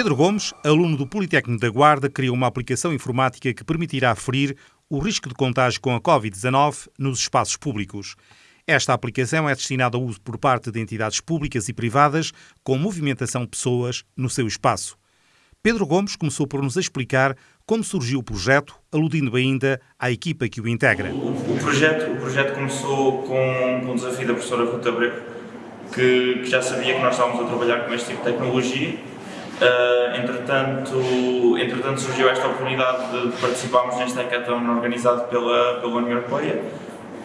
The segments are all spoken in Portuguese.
Pedro Gomes, aluno do Politécnico da Guarda, criou uma aplicação informática que permitirá aferir o risco de contágio com a Covid-19 nos espaços públicos. Esta aplicação é destinada ao uso por parte de entidades públicas e privadas com movimentação de pessoas no seu espaço. Pedro Gomes começou por nos explicar como surgiu o projeto, aludindo ainda à equipa que o integra. O projeto, o projeto começou com, com o desafio da professora Ruta Breco, que, que já sabia que nós estávamos a trabalhar com este tipo de tecnologia Uh, entretanto, entretanto, surgiu esta oportunidade de, de participarmos neste hackathon organizado pela, pela União Europeia,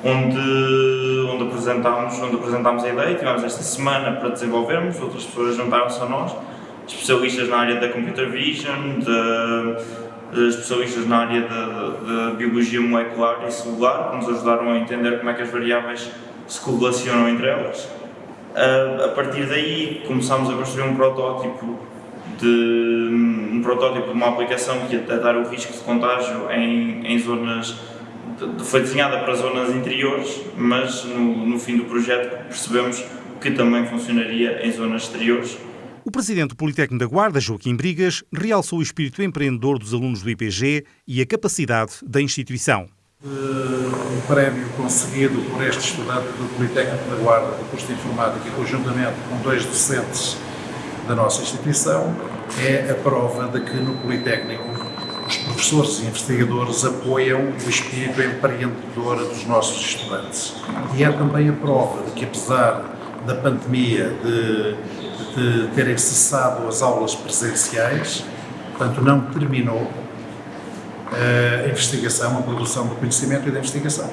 onde, onde, apresentámos, onde apresentámos a ideia, tivemos esta semana para desenvolvermos, outras pessoas juntaram-se a nós, especialistas na área da computer vision, de, especialistas na área da biologia molecular e celular, que nos ajudaram a entender como é que as variáveis se correlacionam entre elas. Uh, a partir daí começámos a construir um protótipo de um protótipo de uma aplicação que ia detectar o risco de contágio em, em zonas foi desenhada para zonas interiores, mas no, no fim do projeto percebemos que também funcionaria em zonas exteriores. O presidente do Politécnico da Guarda, Joaquim Brigas, realçou o espírito empreendedor dos alunos do IPG e a capacidade da instituição. Um prémio conseguido por este estudante do Politécnico da Guarda, do curso de Informática, conjuntamente com dois docentes da nossa instituição, é a prova de que no Politécnico os professores e investigadores apoiam o espírito empreendedor dos nossos estudantes. E é também a prova de que, apesar da pandemia, de, de terem cessado as aulas presenciais, portanto, não terminou a investigação, a produção do conhecimento e da investigação.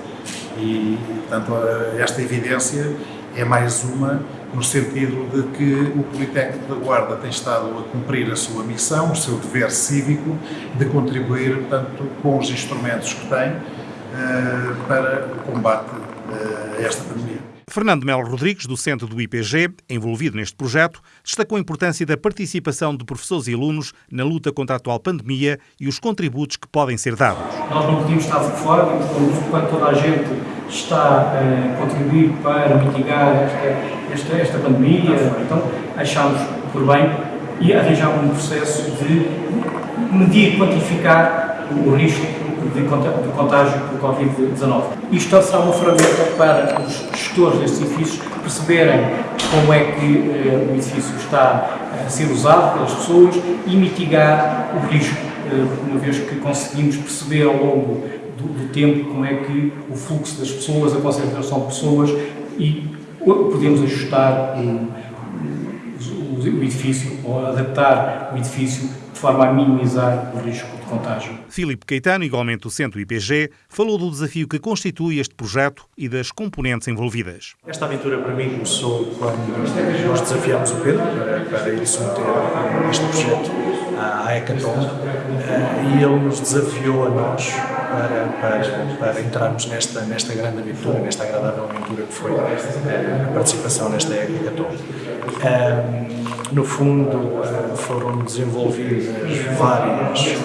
E, portanto, esta evidência é mais uma no sentido de que o Politécnico da Guarda tem estado a cumprir a sua missão, o seu dever cívico, de contribuir, portanto, com os instrumentos que tem uh, para o combate uh, a esta pandemia. Fernando Melo Rodrigues, do Centro do IPG, envolvido neste projeto, destacou a importância da participação de professores e alunos na luta contra a atual pandemia e os contributos que podem ser dados. Nós não podíamos estar de fora, enquanto toda a gente está a contribuir para mitigar esta, esta, esta pandemia, então achámos por bem e arranjámos um processo de medir, quantificar o risco de contágio por Covid-19. Isto será uma ferramenta para os gestores destes edifícios perceberem como é que eh, o edifício está a ser usado pelas pessoas e mitigar o risco, eh, uma vez que conseguimos perceber ao longo do, do, tempo como é que o fluxo das pessoas, a concentração de pessoas e podemos ajustar o, o, edifício ou adaptar o edifício forma a minimizar o risco de contágio. Filipe Caetano, igualmente do Centro IPG, falou do desafio que constitui este projeto e das componentes envolvidas. Esta aventura para mim começou quando nós desafiámos o Pedro para, para ir submeter este projeto à Hackathon eh, e ele nos desafiou a nós para, para, para entrarmos nesta, nesta grande aventura, nesta agradável aventura que foi a participação nesta Hackathon. Um, no fundo, eh, foram desenvolvidas várias,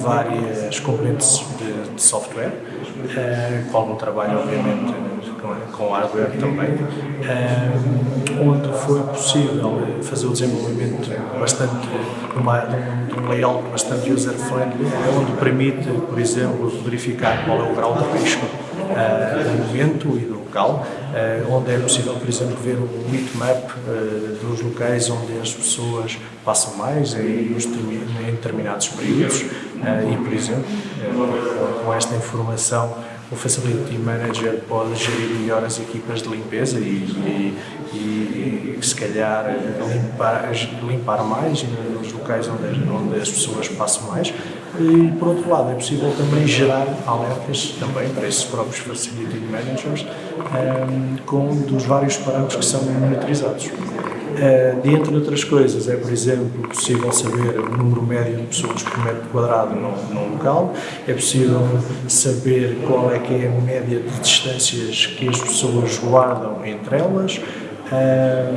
várias componentes de, de software, uh, com algum trabalho, obviamente, com, hardware também, uh, onde foi possível fazer o desenvolvimento bastante, de um layout bastante user-friendly, onde permite, por exemplo, verificar qual é o grau de risco uh, do momento e do local, onde é possível, por exemplo, ver o heatmap dos locais onde as pessoas passam mais em determinados períodos e, por exemplo, com esta informação o Facility Manager pode gerir melhor as equipas de limpeza e, e, e se calhar limpar, limpar mais nos locais onde, onde as pessoas passam mais e por outro lado é possível também gerar alertas também para esses próprios Facility Managers um, ehm, com dos vários parâmetros que são monitorizados. Uh, de entre outras coisas, é, por exemplo, possível saber o número médio de pessoas por metro quadrado num, num, local, é possível saber qual é que é a média de distâncias que as pessoas guardam entre elas, uh,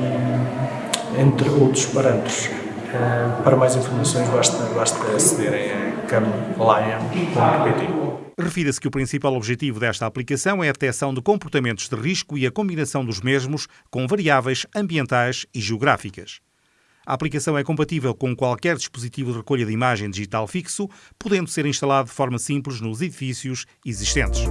entre outros parâmetros. Uh, para mais informações basta, basta acederem a camlion.pt. Refira-se que o principal objetivo desta aplicação é a detecção de comportamentos de risco e a combinação dos mesmos com variáveis ambientais e geográficas. A aplicação é compatível com qualquer dispositivo de recolha de imagem digital fixo, podendo ser instalado de forma simples nos edifícios existentes.